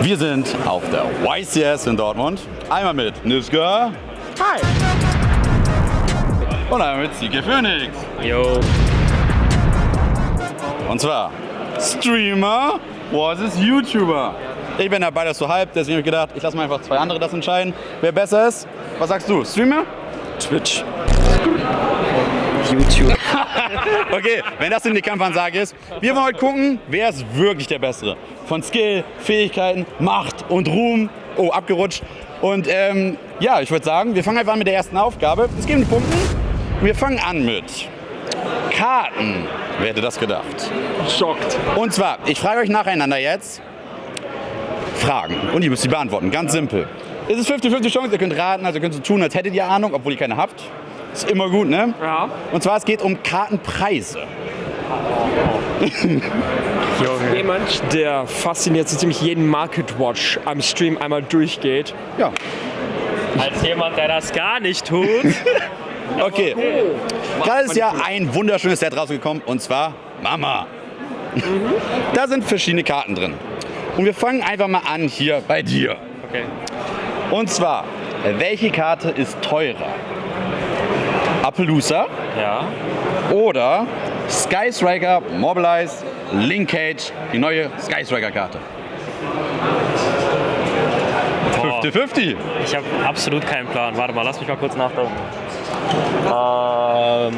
Wir sind auf der YCS in Dortmund. Einmal mit Niska. Hi. Und einmal mit CK Phoenix. Jo. Und zwar Streamer versus YouTuber. Ich bin ja beides so halb, deswegen habe ich gedacht, ich lasse mal einfach zwei andere das entscheiden, wer besser ist. Was sagst du? Streamer? Twitch. YouTube. Okay, wenn das in die Kampfansage ist. Wir wollen heute gucken, wer ist wirklich der Bessere. Von Skill, Fähigkeiten, Macht und Ruhm. Oh, abgerutscht. Und ähm, ja, ich würde sagen, wir fangen einfach an mit der ersten Aufgabe. Es geht um die Punkte. Wir fangen an mit Karten. Wer hätte das gedacht? Schockt. Und zwar, ich frage euch nacheinander jetzt Fragen. Und ihr müsst sie beantworten. Ganz simpel. Es ist 50-50 Chance, ihr könnt raten, also ihr könnt so tun, als hättet ihr Ahnung, obwohl ihr keine habt. Ist immer gut, ne? Ja. Und zwar, es geht um Kartenpreise. Jemand, der fasziniert so ziemlich jeden Market Watch am Stream einmal durchgeht. Ja, Als jemand, der das gar nicht tut. okay. Gerade ist ja ein wunderschönes Set rausgekommen und zwar Mama. Da sind verschiedene Karten drin. Und wir fangen einfach mal an hier bei dir. Okay. Und zwar, welche Karte ist teurer? Appaloosa Ja. oder Sky Striker Mobilize Linkage, die neue Sky Striker Karte? Boah. 50-50. Ich habe absolut keinen Plan. Warte mal, lass mich mal kurz nachdenken. Ähm,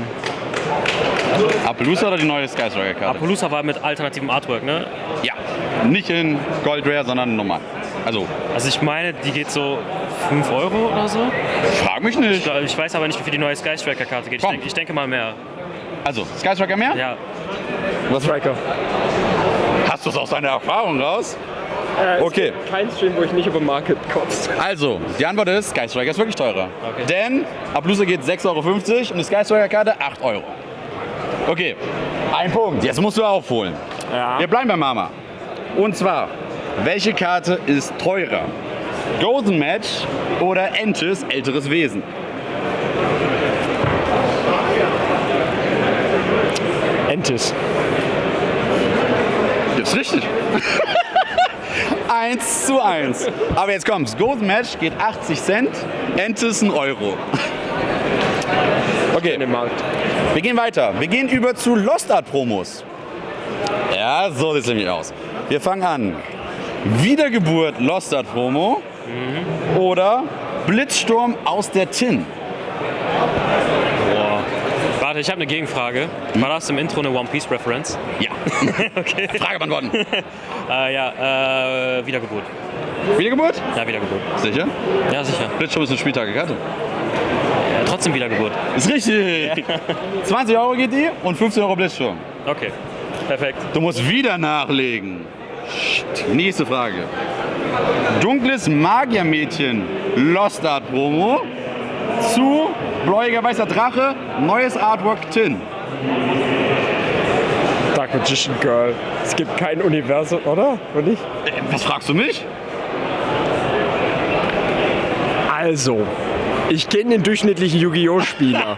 Appaloosa oder die neue Sky Striker Karte? Appaloosa war mit alternativem Artwork, ne? Ja, nicht in Gold Rare, sondern normal. Also, Also ich meine, die geht so 5 Euro oder so. frag mich nicht. Ich, ich weiß aber nicht, wie viel die neue Sky Striker Karte geht. Ich, denk, ich denke mal mehr. Also, Sky Striker mehr? Ja. Was, Striker. hast du es aus deiner Erfahrung raus? Okay, Kein Stream, wo ich nicht über Market kotzt. also, die Antwort ist, Sky Striker ist wirklich teurer. Okay. Denn Appaloosa geht 6,50 Euro und die Sky Striker Karte 8 Euro. Okay, ein Punkt. Jetzt musst du aufholen. Ja. Wir bleiben bei Mama. Und zwar, welche Karte ist teurer? Golden Match oder Entes älteres Wesen? Entis. Ist richtig. 1 zu 1. Aber jetzt kommt's. Golden Match geht 80 Cent, Entes 1 Euro. Okay, In dem Markt. wir gehen weiter. Wir gehen über zu Lost Art Promos. Ja, so sieht es nämlich aus. Wir fangen an. Wiedergeburt Lost Art Promo oder Blitzsturm aus der Tin. Boah. Warte, ich habe eine Gegenfrage. War das im Intro eine One Piece Reference? Ja. okay. Frage beantworten. Äh, ja, äh, Wiedergeburt. Wiedergeburt? Ja, Wiedergeburt. Sicher? Ja, sicher. Blitzsturm ist eine Spieltagekarte. Ja, trotzdem Wiedergeburt. Ist richtig. 20 Euro geht die und 15 Euro Blitzsturm. Okay. Perfekt. Du musst wieder nachlegen. Nächste Frage. Dunkles Magiermädchen Lost Art Promo zu Bläuiger Weißer Drache, neues Artwork Tin. Dark Magician Girl. Es gibt kein Universum, oder? Und? Äh, Was fragst du mich? Also, ich kenne den durchschnittlichen Yu-Gi-Oh! Spieler.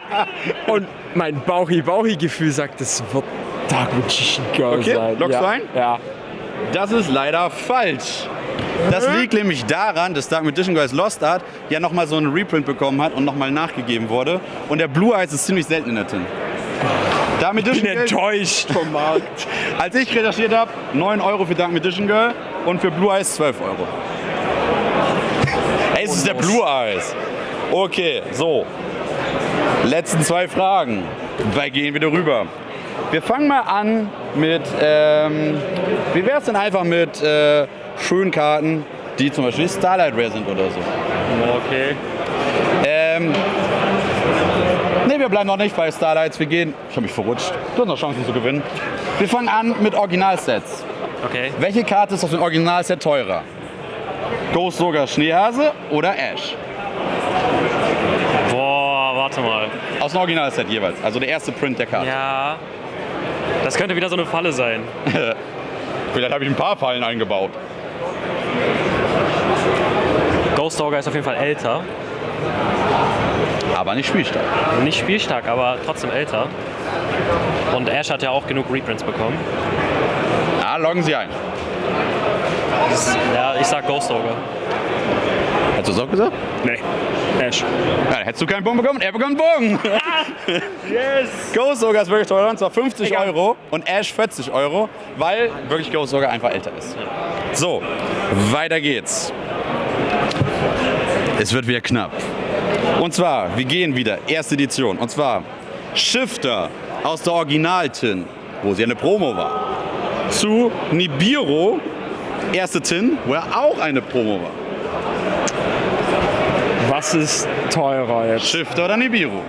Und mein Bauchi-Bauchi-Gefühl sagt, es wird Dark Magician Girl Okay, sein. loggst ja. du ein? Ja. Das ist leider falsch. Das liegt nämlich daran, dass Dark Magician Girls Lost Art ja nochmal so einen Reprint bekommen hat und nochmal nachgegeben wurde. Und der Blue Eyes ist ziemlich selten in der Tin. Dark Ich bin Magician Girl, enttäuscht vom Markt. als ich recherchiert habe, 9 Euro für Dark Magician Girl und für Blue Eyes 12 Euro. Hey, es ist der Blue Eyes. Okay, so. Letzten zwei Fragen. Wir gehen wieder rüber. Wir fangen mal an mit, ähm, wie wäre es denn einfach mit äh, schönen Karten, die zum Beispiel Starlight Rare sind oder so. Okay. Ähm, ne, wir bleiben noch nicht bei Starlights. Wir gehen, ich habe mich verrutscht. Du hast noch Chancen zu gewinnen. Wir fangen an mit Originalsets. Okay. Welche Karte ist aus dem Originalset teurer? Ghost sogar Schneehase oder Ash? Boah, warte mal. Aus dem Originalset jeweils. Also der erste Print der Karte. Ja. Das könnte wieder so eine Falle sein. Vielleicht habe ich ein paar Fallen eingebaut. Ghost Dogger ist auf jeden Fall älter. Aber nicht spielstark. Nicht spielstark, aber trotzdem älter. Und Ash hat ja auch genug Reprints bekommen. Ja, loggen Sie ein. Ja, ich sag Ghost Ogre. Hast du es auch gesagt? Nee. Ash. Ja, hättest du keinen Punkt bekommen. Er bekommt einen Bogen. Yes! Ghost Sogar ist wirklich teuer, und zwar 50 Egal. Euro und Ash 40 Euro, weil wirklich Ghost Sogar einfach älter ist. So, weiter geht's. Es wird wieder knapp. Und zwar, wir gehen wieder, erste Edition. Und zwar Shifter aus der Original-Tin, wo sie eine Promo war, zu Nibiru, erste Tin, wo er auch eine Promo war. Was ist teurer jetzt? Shifter oder Nibiru?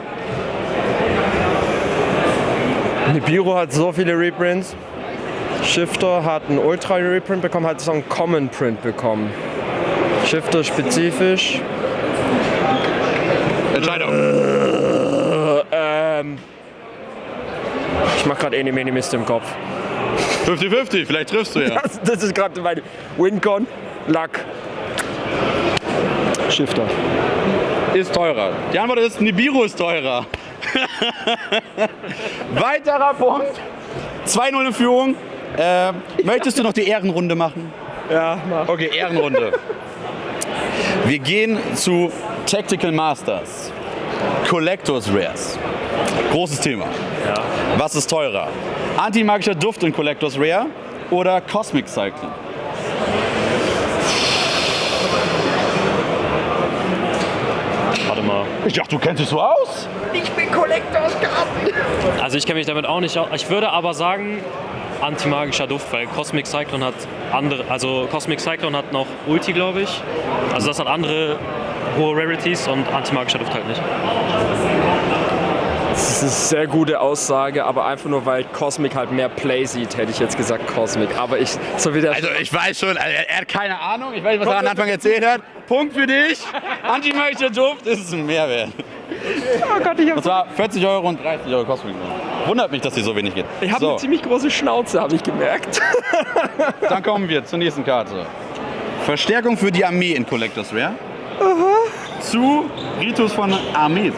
Nibiru hat so viele Reprints. Shifter hat einen Ultra Reprint bekommen, hat so einen Common Print bekommen. Shifter spezifisch. Entscheidung. Ähm, ich mach gerade Eni Meni Mist im Kopf. 50-50, vielleicht triffst du ja. Das, das ist gerade mein Wincon. Luck. Shifter. ist teurer. Die Antwort ist, Nibiru ist teurer. Weiterer Punkt. 2-0 in Führung. Äh, möchtest du noch die Ehrenrunde machen? Ja, mach. Okay, Ehrenrunde. Wir gehen zu Tactical Masters. Collectors Rares. Großes Thema. Was ist teurer? Antimagischer Duft in Collectors Rare oder Cosmic Cycling? Warte mal. Ich dachte, du kennst dich so aus. Also ich kenne mich damit auch nicht aus. Ich würde aber sagen, antimagischer Duft, weil Cosmic Cyclone hat andere, also Cosmic Cyclone hat noch Ulti, glaube ich. Also das hat andere hohe Rarities und antimagischer Duft halt nicht. Das ist eine sehr gute Aussage, aber einfach nur weil Cosmic halt mehr Play sieht, hätte ich jetzt gesagt Cosmic. Aber ich, so wie der. Also ich weiß schon, also er hat keine Ahnung, ich weiß nicht, was er am Anfang erzählt hat. Punkt für dich. Antimagischer Duft ist ein Mehrwert. oh Gott, ich Und zwar 40 Euro und 30 Euro Cosmic. Wundert mich, dass die so wenig geht. Ich habe so, eine ziemlich große Schnauze, habe ich gemerkt. dann kommen wir zur nächsten Karte. Verstärkung für die Armee in Collectors Rare. Zu Ritus von Armee.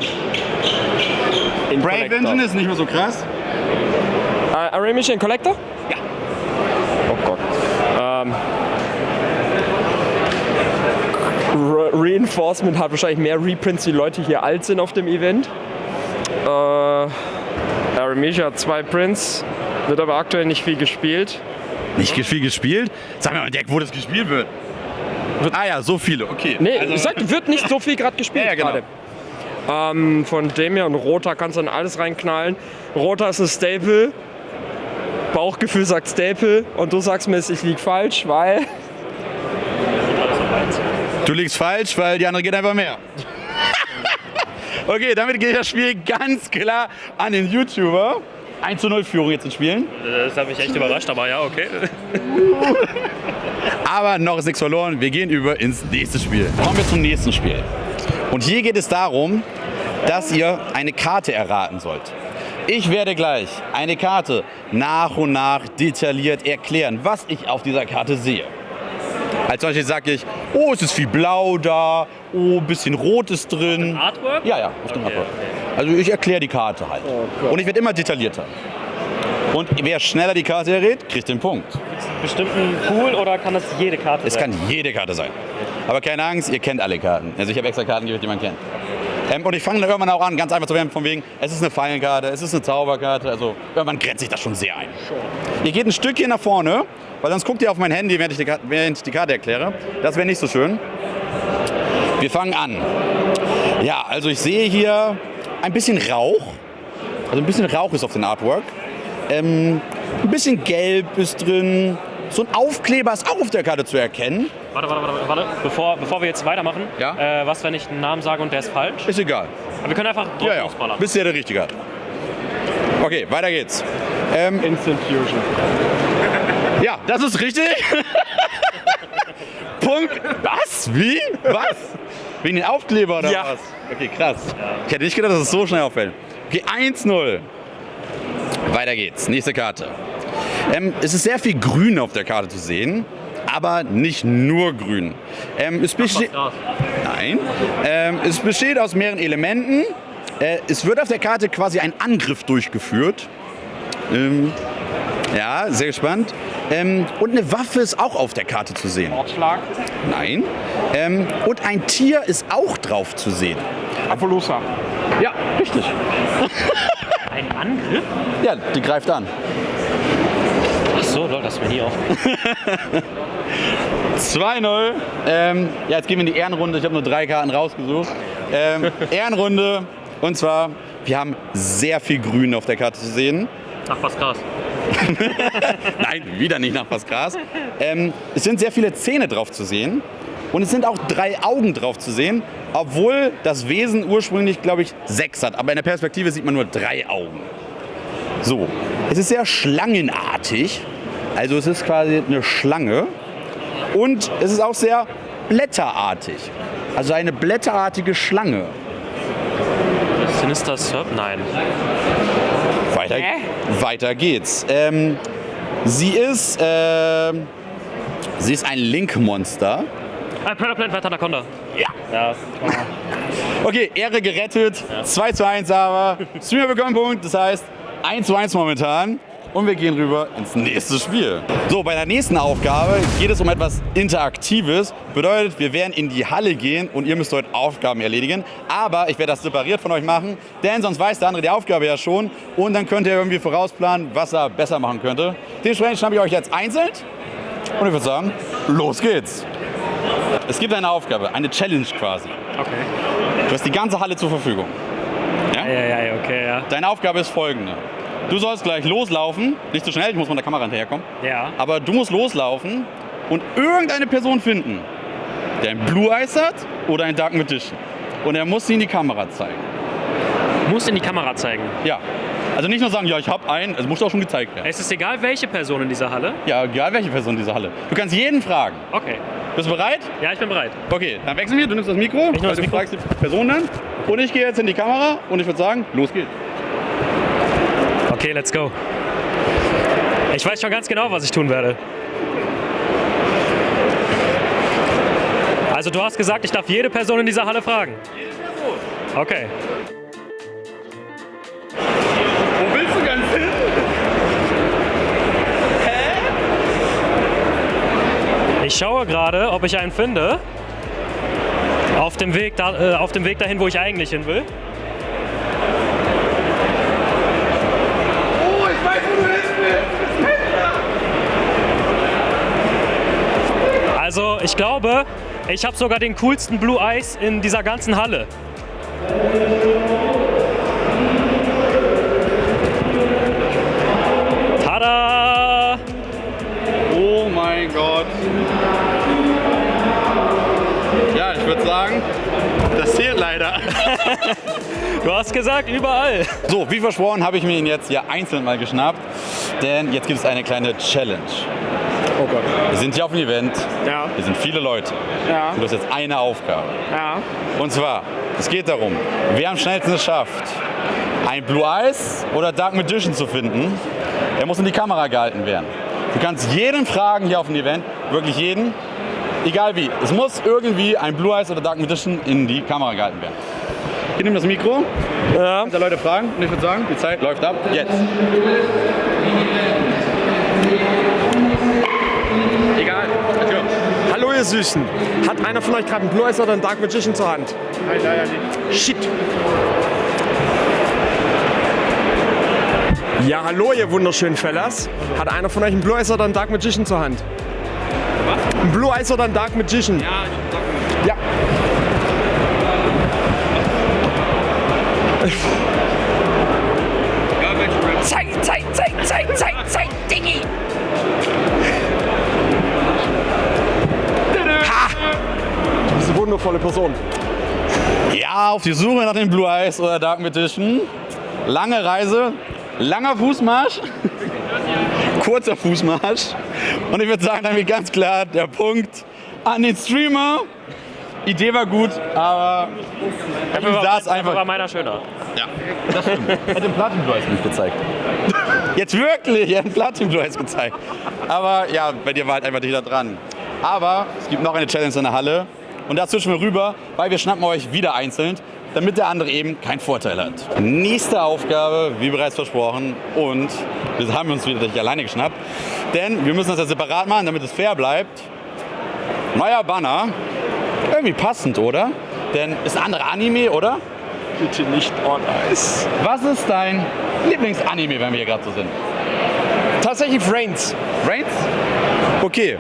In Brave Collector. Engine ist nicht mehr so krass. Äh, Aramish in Collector? Ja. Oh Gott. Ähm. Re Reinforcement hat wahrscheinlich mehr Reprints, die Leute hier alt sind auf dem Event. Äh, Aramisha hat zwei Prints, wird aber aktuell nicht viel gespielt. Nicht viel gespielt? Sag mir mal, Deck, wo das gespielt wird. Ah ja, so viele, okay. Nee, Also- ich sag, wird nicht so viel gerade gespielt Ja, ja, genau. gerade. Ähm, von Demir und Rota kannst du dann alles reinknallen. Rota ist ein Staple. Bauchgefühl sagt Staple und du sagst mir, ich lieg falsch, weil Du liegst falsch, weil die andere geht einfach mehr. okay, damit geht das Spiel ganz klar an den YouTuber. 1 zu 0 Führung jetzt in Spielen. Das hat mich echt überrascht, aber ja, okay. Aber noch ist nichts verloren. Wir gehen über ins nächste Spiel. Kommen wir zum nächsten Spiel. Und hier geht es darum, dass ihr eine Karte erraten sollt. Ich werde gleich eine Karte nach und nach detailliert erklären, was ich auf dieser Karte sehe. Als Beispiel sage ich, oh, es ist viel Blau da, oh, ein bisschen Rot ist drin. Artwork? Ja, ja, auf dem Okay, Artwork. Also ich erkläre die Karte halt. Gott. und ich werde immer detaillierter. Und wer schneller die Karte errät, kriegt den Punkt. Bestimmten Pool oder kann das jede Karte Es sein? kann jede Karte sein. Aber keine Angst, ihr kennt alle Karten. Also ich habe extra Karten die man kennt. Ähm, und ich fange dann irgendwann auch an, ganz einfach zu werden, von wegen, es ist eine Fallenkarte, es ist eine Zauberkarte. Also irgendwann grenzt sich das schon sehr ein. Ihr geht ein Stückchen nach vorne, weil sonst guckt ihr auf mein Handy, während ich die, Karte- während ich die Karte erkläre. Das wäre nicht so schön. Wir fangen an. Ja, also ich sehe hier ein bisschen Rauch. Also ein bisschen Rauch ist auf dem Artwork. Ähm, ein bisschen Gelb ist drin. So ein Aufkleber ist auch auf der Karte zu erkennen. Warte, warte, warte, warte. Bevor, bevor wir jetzt weitermachen, Ja? äh, was, wenn ich einen Namen sage und der ist falsch? Ist egal. Aber wir können einfach drauf Ja, ja. losballern. Bisher der richtige. Okay, weiter geht's. Ähm, Instant Fusion. ja, das ist richtig. Punkt. Was? Wie? Was? Wegen den Aufkleber oder Ja. was? Okay, krass. Ich hätte nicht gedacht, dass es so schnell auffällt. Okay, 1-0. Weiter geht's. Nächste Karte. Ähm, es ist sehr viel Grün auf der Karte zu sehen, aber nicht nur Grün. Ähm, es besteht. Gras. Nein. Ähm, es besteht aus mehreren Elementen. Äh, es wird auf der Karte quasi ein Angriff durchgeführt. Ähm, ja, sehr gespannt. Ähm, und eine Waffe ist auch auf der Karte zu sehen. Mordschlag. Nein. Ähm, und ein Tier ist auch drauf zu sehen. Appaloosa. Ja, richtig. Ein Angriff? Ja, die greift an. So, Leute, das mir nie auf. 2-0. Ähm, ja, jetzt gehen wir in die Ehrenrunde. Ich habe nur drei Karten rausgesucht. Ähm, Ehrenrunde. Und zwar, wir haben sehr viel Grün auf der Karte zu sehen. Ach, was krass. Nein, wieder nicht nach Pascras. Ähm, es sind sehr viele Zähne drauf zu sehen. Und es sind auch drei Augen drauf zu sehen, obwohl das Wesen ursprünglich, glaube ich, sechs hat. Aber in der Perspektive sieht man nur drei Augen. So, es ist sehr schlangenartig. Also es ist quasi eine Schlange. Und es ist auch sehr blätterartig. Also eine blätterartige Schlange. Sinister Serp? Nein. Weiter, weiter geht's. Ähm, sie ist, ähm, sie ist ein Link-Monster. Ah, Predator Plant White Anaconda. Ja. Ja. Okay, Ehre gerettet. 2 zu 1 aber. Streamer bekommen Punkt. Das heißt 1 zu 1 momentan. Und wir gehen rüber ins nächste Spiel. So, bei der nächsten Aufgabe geht es um etwas Interaktives. Bedeutet, wir werden in die Halle gehen und ihr müsst dort Aufgaben erledigen. Aber ich werde das separiert von euch machen, denn sonst weiß der andere die Aufgabe ja schon. Und dann könnt ihr irgendwie vorausplanen, was er besser machen könnte. Dementsprechend schnappe ich euch jetzt einzeln. Und ich würde sagen, los geht's. Es gibt eine Aufgabe, eine Challenge quasi. Okay. Du hast die ganze Halle zur Verfügung. Ja, ja, ja, okay, ja. Deine Aufgabe ist folgende. Du sollst gleich loslaufen, nicht zu schnell, ich muss mit der Kamera hinterherkommen. Ja. Aber du musst loslaufen und irgendeine Person finden, der ein Blue Eyes hat oder ein Dark Magician. Und er muss sie in die Kamera zeigen. Muss in die Kamera zeigen. Ja. Also nicht nur sagen, ja, ich habe einen, es muss auch schon gezeigt werden. Es ist egal, welche Person in dieser Halle. Ja, egal welche Person in dieser Halle. Du kannst jeden fragen. Okay. Bist du bereit? Ja, ich bin bereit. Okay, dann wechseln wir. Du nimmst das Mikro, Ich das du Mikro. fragst die Person dann. Und ich gehe jetzt in die Kamera und ich würde sagen, los geht's. Okay, let's go. Ich weiß schon ganz genau, was ich tun werde. Also du hast gesagt, ich darf jede Person in dieser Halle fragen. Okay. Wo willst du ganz hin? Ich schaue gerade, ob ich einen finde. Auf dem Weg, da, äh, auf dem Weg dahin, wo ich eigentlich hin will. Oh, ich weiß, wo du hin willst. Also ich glaube, ich habe sogar den coolsten Blue Eyes in dieser ganzen Halle. Tada! Oh mein Gott. Ja, ich würde sagen, das zählt leider. Du hast gesagt, überall. So, wie versprochen, habe ich mir ihn jetzt hier einzeln mal geschnappt. Denn jetzt gibt es eine kleine Challenge. Oh Gott. Wir sind hier auf dem Event. Ja. Hier sind viele Leute. Ja. Du hast jetzt eine Aufgabe. Ja. Und zwar, es geht darum, wer am schnellsten es schafft, ein Blue Eyes oder Dark Magician zu finden, der muss in die Kamera gehalten werden. Du kannst jeden fragen hier auf dem Event, wirklich jeden, egal wie. Es muss irgendwie ein Blue Eyes oder Dark Magician in die Kamera gehalten werden. Ich nehme das Mikro, Ja. da Leute fragen und ich würde sagen, die Zeit läuft ab. Jetzt. Egal. let's go. Hallo ihr Süßen. Hat einer von euch gerade einen Blue Eyes oder einen Dark Magician zur Hand? Nein, leider nicht. Shit. Ja, hallo ihr wunderschönen Fellas. Hat einer von euch einen Blue Eyes oder einen Dark Magician zur Hand? Was? Ein Blue Eyes oder ein Dark Magician? Ja, Ja. ja welche Zeig, zeig, zeig, zeig, zeig, Wundervolle Person. Ja, auf die Suche nach dem Blue Eyes oder Dark Magician. Lange Reise, langer Fußmarsch, kurzer Fußmarsch. Und ich würde sagen, damit ganz klar der Punkt an den Streamer. Idee war gut, aber Dafür war, saß dafür einfach. war meiner schöner. Ja, das stimmt. Er hat den Platin Blue Eyes nicht gezeigt. Jetzt wirklich, er hat den Platin Blue Eyes gezeigt. Aber ja, bei dir war halt einfach nicht da dran. Aber es gibt noch eine Challenge in der Halle. Und da zwischen wir rüber, weil wir schnappen euch wieder einzeln, damit der andere eben keinen Vorteil hat. Nächste Aufgabe, wie bereits versprochen. Und Wir haben uns wieder nicht alleine geschnappt. Denn wir müssen das ja separat machen, damit es fair bleibt. Neuer Banner. Irgendwie passend, oder? Denn ist ein anderer Anime, oder? Bitte nicht on ice. Was ist dein Lieblingsanime, wenn wir hier gerade so sind? Tatsächlich Reigns. Reigns? Okay,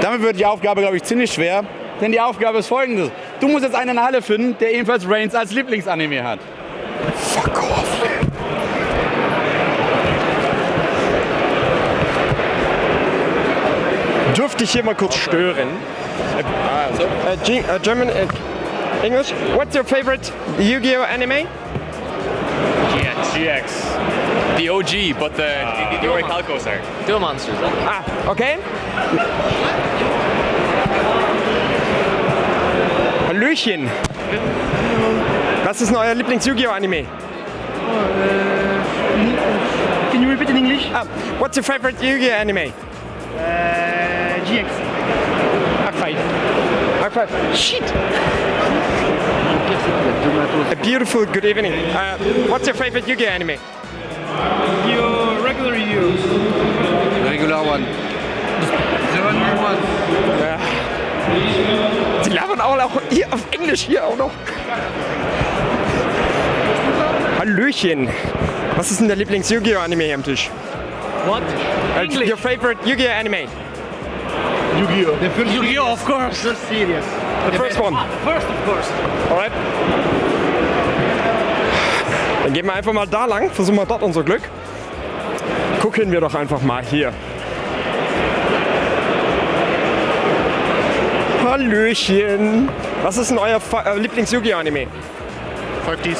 damit wird die Aufgabe, glaube ich, ziemlich schwer. Denn die Aufgabe ist folgendes. Du musst jetzt einen in der Halle finden, der ebenfalls Reigns als Lieblingsanime hat. Fuck off. Dürfte ich hier mal kurz stören? G äh, German, äh, English. What's your favorite Yu-Gi-Oh anime? GX. The OG, but the, the, the Orichalcos are. Duel Monsters. Ah, okay. Hallöchen. Was ist denn euer Lieblings-Yu-Gi-Oh anime? Can you repeat in English? Ah, what's your favorite Yu-Gi-Oh anime? Uh, GX. Arc 5. High five. Shit. A beautiful good evening. Uh, what's your favorite Yu-Gi-Oh anime? Your regular you. Regular one. The one we want. Sie labern auch, auch hier auf Englisch hier auch noch. Hallöchen. Was ist denn der Lieblings-Yu-Gi-Oh anime hier am Tisch? What? Uh, your favorite Yu-Gi-Oh anime? Yu-Gi-Oh, of course. Just serious. The first one. First, of course. Alright. Dann gehen wir einfach mal da lang, versuchen wir dort unser Glück. Gucken wir doch einfach mal hier. Hallöchen. Was ist denn euer äh, Lieblings-Yu-Gi-Oh-Anime? 50s.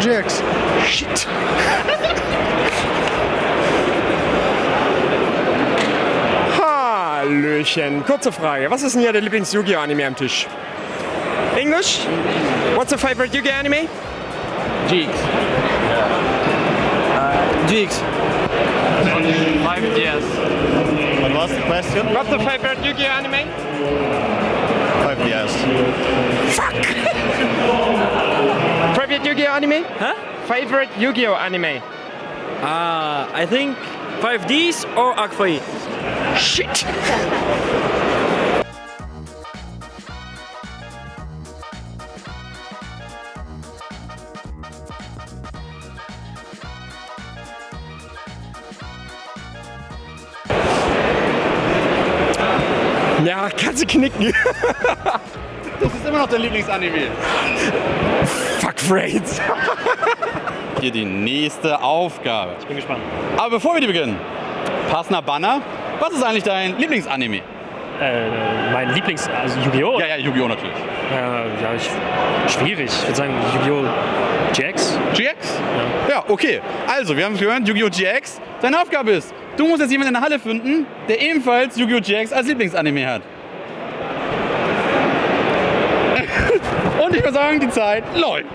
GX. Shit. Hallöchen. Kurze Frage. Was ist denn hier der Lieblings-Yu-Gi-Oh-Anime am Tisch? English? What's your favorite Yu-Gi-Oh anime? GX. GX. 5DS. What was the question? What's your favorite Yu-Gi-Oh anime? Five years. Favorite Yu-Gi-Oh anime? Huh? Favorite Yu-Gi-Oh anime? Uh, I think 5Ds or Akfai. Shit. knicken. Das ist immer noch dein Lieblingsanime. Fuck Frades. Hier die nächste Aufgabe. Ich bin gespannt. Aber bevor wir die beginnen, passender Banner. Was ist eigentlich dein Lieblingsanime? Äh, mein Lieblings... Also Yu-Gi-Oh! Ja, ja, Yu-Gi-Oh! natürlich. Äh, ja ich, schwierig. Ich würde sagen Yu-Gi-Oh! GX. GX? Ja. okay. Also, wir haben es gehört, Yu-Gi-Oh! GX. Deine Aufgabe ist, du musst jetzt jemanden in der Halle finden, der ebenfalls Yu-Gi-Oh! GX als Lieblingsanime hat. Und ich würde sagen, die Zeit läuft.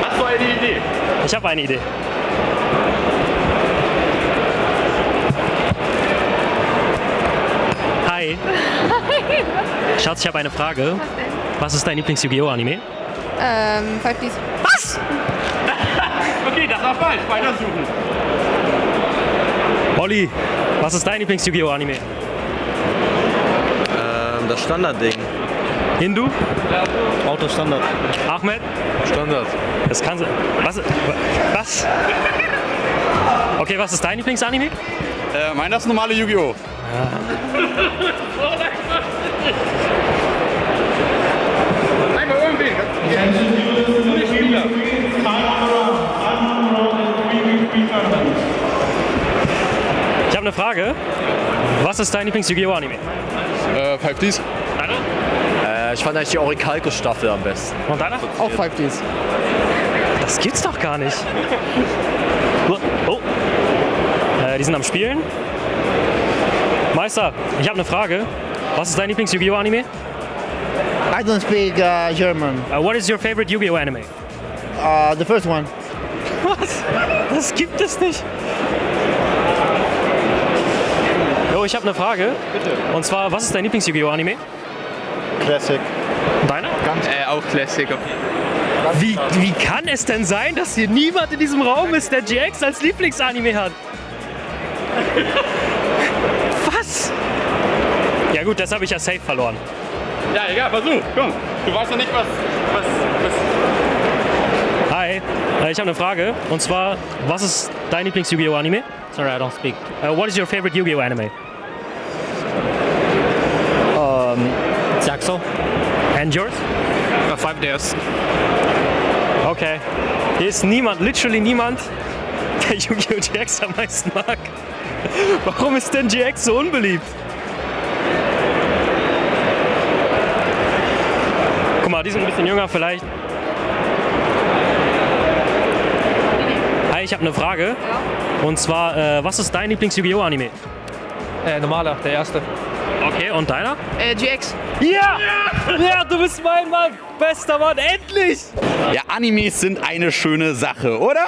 Hast du eine Idee? ich habe eine Idee. Hi. Schatz, ich habe eine Frage. Was ist dein Lieblings-Yu-Gi-Oh! Anime? Ähm, 5Ds. Okay, das war falsch. Weitersuchen. Olli, was ist dein Lieblings-Yu-Gi-Oh! Anime? Ähm, das Standardding. Hindu? Auto Standard. Ahmed? Standard. Das kann sein. Was? Was? Okay, was ist dein Lieblingsanime? Äh, meiner ist normale Yu-Gi-Oh! Einmal habe eine Frage. Was ist dein Lieblings-Yu-Gi-Oh! Anime? Äh, 5Ds. Deiner? Äh, ich fand eigentlich die Orichalcos-Staffel am besten. Und deiner? Auch 5Ds. Das gibt's doch gar nicht. Oh. Äh, die sind am Spielen. Meister, ich habe eine Frage. Was ist dein Lieblings-Yu-Gi-Oh! Anime? I don't speak uh, German. Uh, what is your favorite Yu-Gi-Oh! Anime? Uh, the first one. Was? Das gibt es nicht. Ich habe eine Frage. Bitte. Und zwar, was ist dein Lieblings-Yu-Gi-Oh! Anime? Classic. Deiner? Äh, auch Classic. Wie, wie kann es denn sein, dass hier niemand in diesem Raum ist, der GX als Lieblingsanime hat? Was? Ja gut, das habe ich ja safe verloren. Ja, egal, versuch. Komm, du weißt ja nicht, was, was, was Hi, äh, ich habe eine Frage. Und zwar, was ist dein Lieblings-Yu-Gi-Oh! Anime? Sorry, I don't speak. Uh, what is your favorite Yu-Gi-Oh! anime? Saxo? And yours? Uh, five days. Okay. Hier ist niemand, literally niemand, der Yu-Gi-Oh! GX am meisten mag. Warum ist denn GX so unbeliebt? Guck mal, die sind ein bisschen jünger vielleicht. Hi, ich habe eine Frage. Und zwar, äh, was ist dein Lieblings-Yu-Gi-Oh! Anime? Äh, normaler, der erste. Okay, und deiner? Äh, GX. Ja! Ja, du bist mein Mann! Bester Mann, endlich! Ja, Animes sind eine schöne Sache, oder?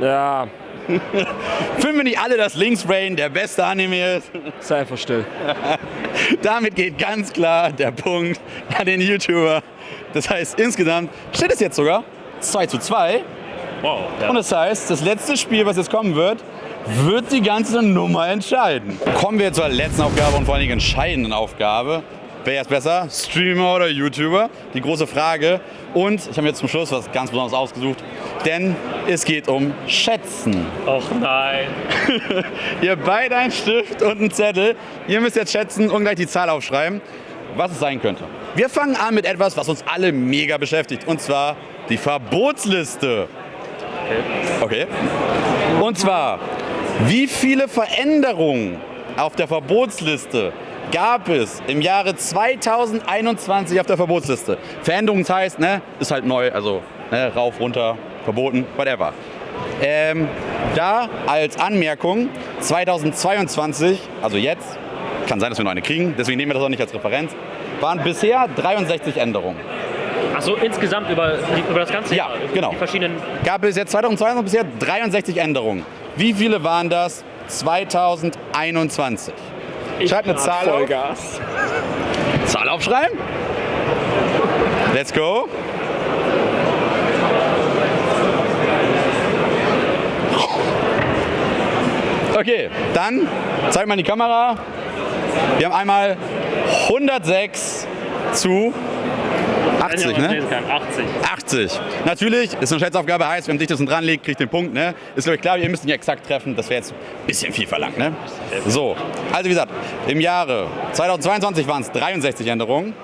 Ja, Finden wir nicht alle, dass Links Rain der beste Anime ist? sei einfach still. Damit geht ganz klar der Punkt an den YouTuber. Das heißt, insgesamt steht es jetzt sogar 2 zu 2. Wow. Und das heißt, das letzte Spiel, was jetzt kommen wird, wird die ganze Nummer entscheiden. Kommen wir zur letzten Aufgabe und vor allen Dingen entscheidenden Aufgabe. Wer ist besser, Streamer oder YouTuber? Die große Frage. Und ich habe mir jetzt zum Schluss was ganz Besonderes ausgesucht, denn es geht um Schätzen. Och nein. Ihr beide einen Stift und einen Zettel. Ihr müsst jetzt schätzen und gleich die Zahl aufschreiben, was es sein könnte. Wir fangen an mit etwas, was uns alle mega beschäftigt, und zwar die Verbotsliste. Okay. Und zwar, wie viele Veränderungen auf der Verbotsliste gab es im Jahre 2021 auf der Verbotsliste? Veränderungen heißt, ne, ist halt neu, also ne, rauf, runter, verboten, whatever. Ähm, da als Anmerkung 2022, also jetzt, kann sein, dass wir noch eine kriegen, deswegen nehmen wir das auch nicht als Referenz, waren bisher 63 Änderungen. Achso, insgesamt über, über das ganze Ja, Jahr? über genau. Die verschiedenen. Gab es jetzt 2022 bisher 63 Änderungen. Wie viele waren das 2021? Schreibt eine Zahl auf. Vollgas. Zahl aufschreiben. Let's go. Okay, dann zeig mal in die Kamera. Wir haben einmal 106 zu 80, ne? 80. 80. Natürlich, ist eine Schätzaufgabe, heißt, wenn dichtesten dran liegt, kriegt den Punkt. Ne? Ist glaube ich klar, ihr müsst ihn ja exakt treffen. Das wäre jetzt ein bisschen viel verlangt. Ne? So, also wie gesagt, im Jahre 2022 waren es 63 Änderungen.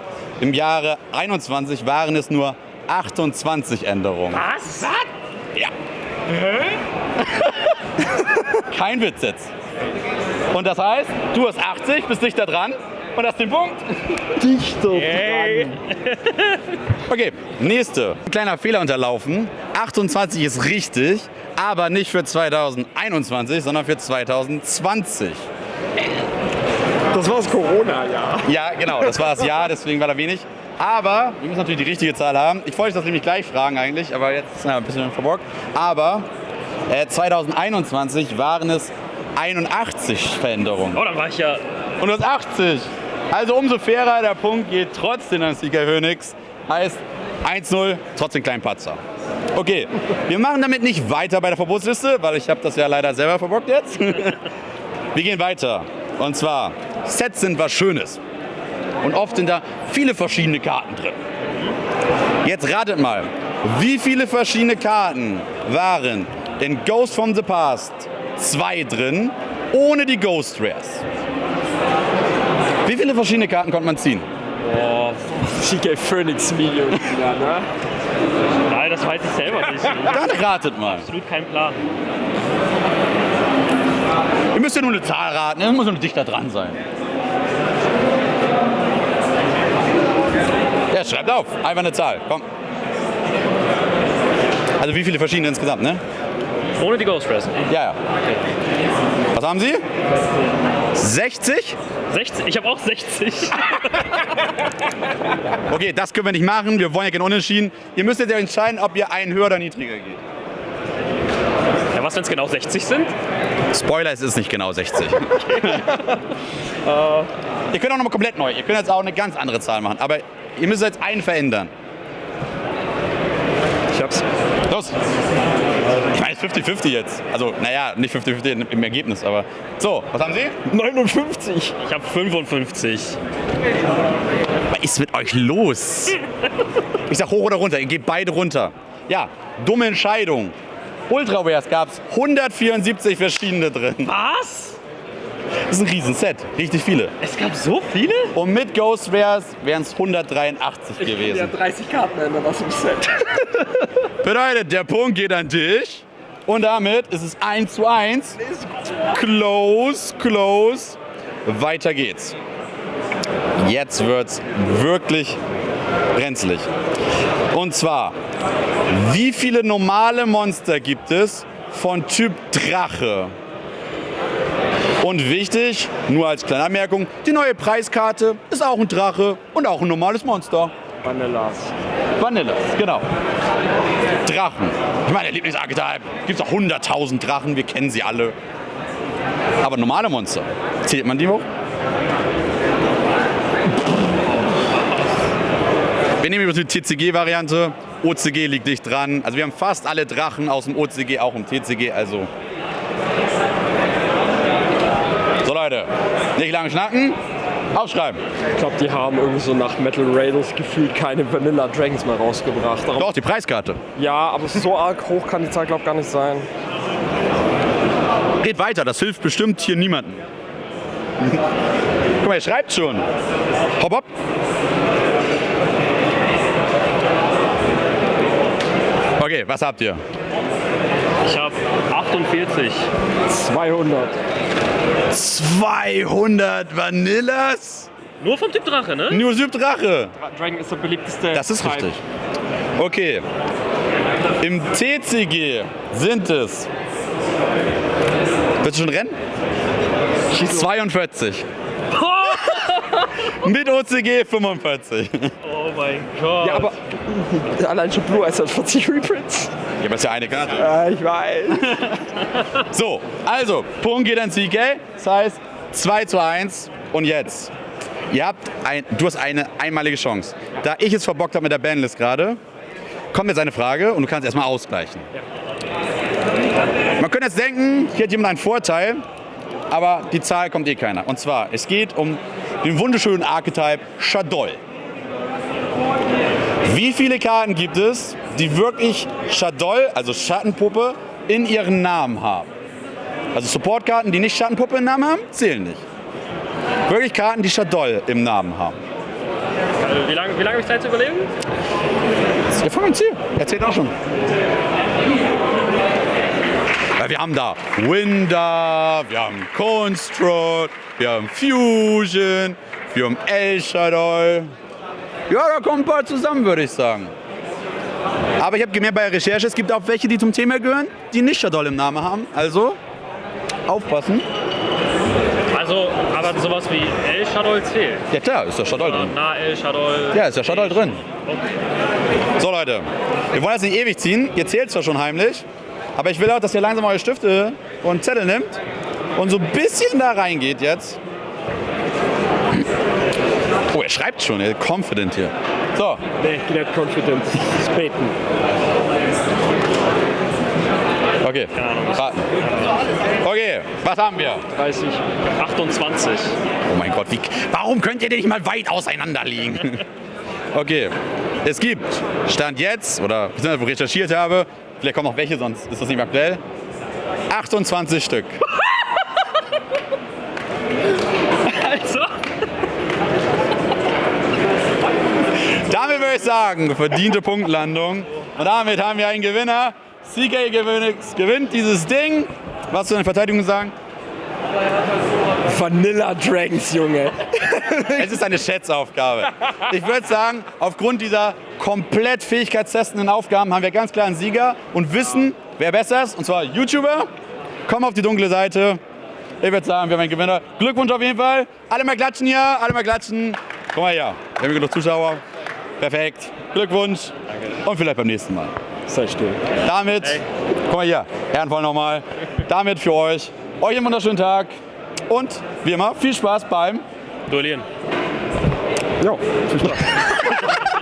Im Jahre 21 waren es nur 28 Änderungen. Was? Ja. Kein Witz jetzt. Und das heißt, du hast 80, bist dichter dran und hast den Punkt. Dichter Okay, nächste. Kleiner Fehler unterlaufen. 28 ist richtig, aber nicht für 2021, sondern für 2020. Das war das Corona-Jahr. Ja, genau, das war das Jahr, deswegen war da wenig. Aber wir müssen natürlich die richtige Zahl haben. Ich wollte das nämlich gleich fragen eigentlich, aber jetzt ist es ein bisschen verborgt. Aber äh, 2021 waren es 81 Veränderungen. Oh, dann war ich ja. Und du hast 80. Also umso fairer, der Punkt geht trotzdem an Sieger Hönigs. Heißt 1-0, trotzdem kleinen Patzer. Okay, wir machen damit nicht weiter bei der Verbotsliste, weil ich habe das ja leider selber verbockt jetzt. Wir gehen weiter. Und zwar, Sets sind was Schönes. Und oft sind da viele verschiedene Karten drin. Jetzt ratet mal, wie viele verschiedene Karten waren in Ghost from the Past 2 drin, ohne die Ghost Rares? Wie viele verschiedene Karten konnte man ziehen? Boah, CK Phoenix Video. Ja, ne? nein, das weiß ich selber nicht. Dann ratet mal. Absolut kein Plan. Ihr müsst ja nur eine Zahl raten, ihr muss nur dichter dran sein. Ja, schreibt auf. Einfach eine Zahl. Komm. Also wie viele verschiedene insgesamt, ne? Ohne die Ghost Press. Ja, ja. Was haben Sie? 60? 60? Ich habe auch 60. Okay, das können wir nicht machen. Wir wollen ja keinen Unentschieden. Ihr müsst jetzt ja entscheiden, ob ihr einen höher oder niedriger geht. Ja, was, wenn es genau 60 sind? Spoiler, es ist nicht genau 60. ihr könnt auch nochmal komplett neu. Ihr könnt jetzt auch eine ganz andere Zahl machen. Aber ihr müsst jetzt einen verändern. Ich hab's. Los! Ich meine, es ist 50-50 jetzt. Also, naja, nicht 50-50 im Ergebnis, aber. So, was haben Sie? 59. Ich habe 55. Was ist mit euch los? Ich sag hoch oder runter. Ihr geht beide runter. Ja, dumme Entscheidung. Ultrawares gab es 174 verschiedene drin. Was? Das ist ein Riesenset. Richtig viele. Es gab so viele? Und mit Ghostwares wären es 183 Ja, gewesen. 30 Karten ändern aus dem Set. Bedeutet, der Punkt geht an dich. Und damit ist es 1 zu 1. Close, close. Weiter geht's. Jetzt wird's wirklich brenzlig. Und zwar, wie viele normale Monster gibt es von Typ Drache? Und wichtig, nur als kleine Anmerkung, die neue Preiskarte ist auch ein Drache und auch ein normales Monster. Vanillas. Vanillas, genau. Drachen. Ich meine, der Lieblingsarchetype. Gibt es auch 100.000 Drachen, wir kennen sie alle. Aber normale Monster, zählt man die hoch? Wir nehmen übrigens die TCG-Variante. OCG liegt dicht dran. Also wir haben fast alle Drachen aus dem OCG, auch im TCG. Also. So Leute, nicht lange schnacken, aufschreiben. Ich glaube, die haben irgendwie so nach Metal Raiders gefühlt keine Vanilla Dragons mehr rausgebracht. Darum, Doch, die Preiskarte. ja, aber so arg hoch kann die Zahl, glaube ich, gar nicht sein. Geht weiter, das hilft bestimmt hier niemandem. Guck mal, ihr schreibt schon. Hopp, hopp. Okay, was habt ihr? Ich habe 48. 200. 200 Vanillas? Nur vom Typ Drache, ne? Nur Drache. Dragon ist der beliebteste. Das ist Type. richtig. Okay. Im TCG sind es. Willst du schon rennen? 42. Mit OCG 45. Ja, Oh mein Gott. Ja, aber allein schon Blue Eyes hat 40 Reprints. aber ist ja eine Karte. Ja, ich weiß. So, also, Punkt geht an CK. Das heißt 2 zu 1. Und jetzt, ihr habt ein, du hast eine einmalige Chance. Da ich es verbockt habe mit der Bandlist gerade, kommt jetzt eine Frage und du kannst erstmal ausgleichen. Man könnte jetzt denken, hier hat jemand einen Vorteil, aber die Zahl kommt eh keiner. Und zwar, es geht um den wunderschönen Archetype Shadoll. Wie viele Karten gibt es, die wirklich Shadoll, also Schattenpuppe, in ihren Namen haben? Also Supportkarten, die nicht Schattenpuppe im Namen haben, zählen nicht. Wirklich Karten, die Shadoll im Namen haben. Wie lange wie lang habe ich Zeit zu überlegen? Ja, voll Ziel. Erzählt auch schon. Ja, wir haben da Winder, wir haben Construct, wir haben Fusion, wir haben El Shadow. Ja, da kommen ein paar zusammen, würde ich sagen. Aber ich habe gemerkt bei der Recherche, es gibt auch welche, die zum Thema gehören, die nicht Shadow im Namen haben. Also aufpassen. Also, aber sowas wie El Shadow zählt. Ja klar, ist der Shadow drin. Na, El Shadow. Ja, ist der Shadow drin. So Leute, wir wollen jetzt nicht ewig ziehen. Ihr zählt zwar schon heimlich, aber ich will auch, dass ihr langsam eure Stifte und Zettel nimmt und so ein bisschen da reingeht jetzt. Er schreibt schon, er ist confident hier. So, Nee, nicht confident. Spaten. okay, raten. Okay, was haben wir? 30. 28. Oh mein Gott, wie, warum könnt ihr denn nicht mal weit auseinander liegen? Okay, es gibt, Stand jetzt, oder beziehungsweise wo ich recherchiert habe, vielleicht kommen noch welche, sonst ist das nicht mehr aktuell, 28 Stück. Also, Sagen, verdiente Punktlandung. Und damit haben wir einen Gewinner. CK gewinnt, dieses Ding. Was zu den Verteidigungen sagen? Vanilla Dragons, Junge. Es ist eine Schätzaufgabe. Ich würde sagen, aufgrund dieser komplett fähigkeitstestenden Aufgaben haben wir ganz klar einen Sieger und wissen, wer besser ist. Und zwar YouTuber. Komm auf die dunkle Seite. Ich würde sagen, wir haben einen Gewinner. Glückwunsch auf jeden Fall. Alle mal klatschen hier, alle mal klatschen. Komm mal her. Wir haben genug Zuschauer. Perfekt. Glückwunsch. Und vielleicht beim nächsten Mal. Sei still. Damit, guck mal hier, Ehrenvoll nochmal. Damit für euch Euch einen wunderschönen Tag und wie immer viel Spaß beim Duellieren. Ja, viel Spaß.